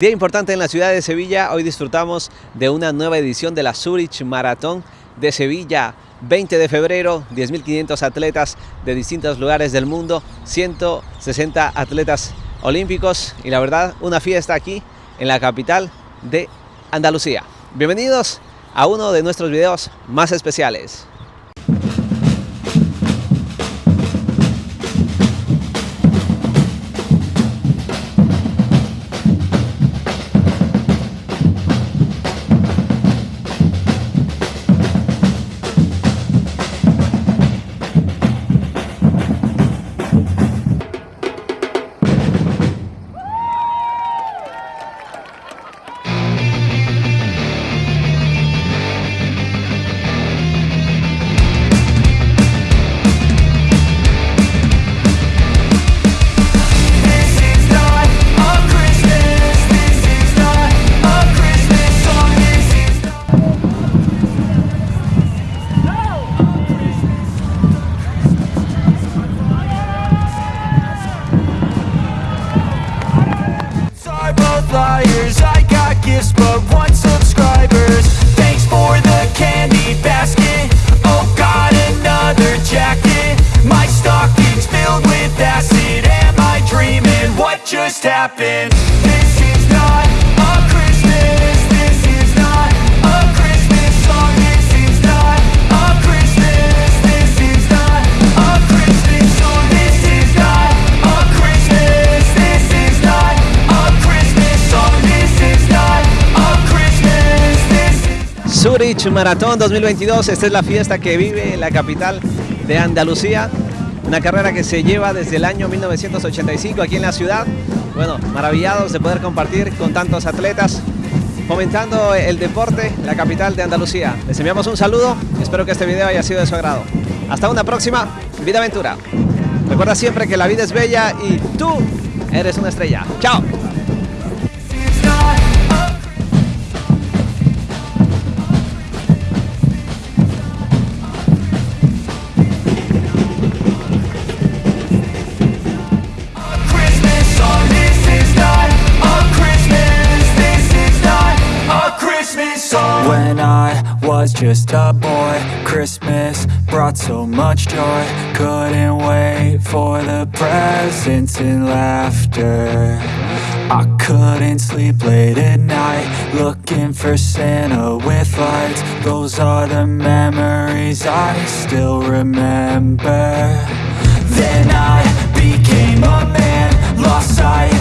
Día importante en la ciudad de Sevilla, hoy disfrutamos de una nueva edición de la Zurich Maratón de Sevilla, 20 de febrero, 10.500 atletas de distintos lugares del mundo, 160 atletas olímpicos y la verdad una fiesta aquí en la capital de Andalucía. Bienvenidos a uno de nuestros videos más especiales. Liars. I got gifts, but one subscribers. Thanks for the candy basket. Oh, got another jacket. My stocking's filled with acid. Am I dreaming? What just happened? Zurich Maratón 2022, esta es la fiesta que vive la capital de Andalucía, una carrera que se lleva desde el año 1985 aquí en la ciudad. Bueno, maravillados de poder compartir con tantos atletas, fomentando el deporte, la capital de Andalucía. Les enviamos un saludo, espero que este video haya sido de su agrado. Hasta una próxima Vida Aventura. Recuerda siempre que la vida es bella y tú eres una estrella. ¡Chao! When I was just a boy, Christmas brought so much joy. Couldn't wait for the presents and laughter. I couldn't sleep late at night, looking for Santa with lights. Those are the memories I still remember. Then I became a man, lost sight.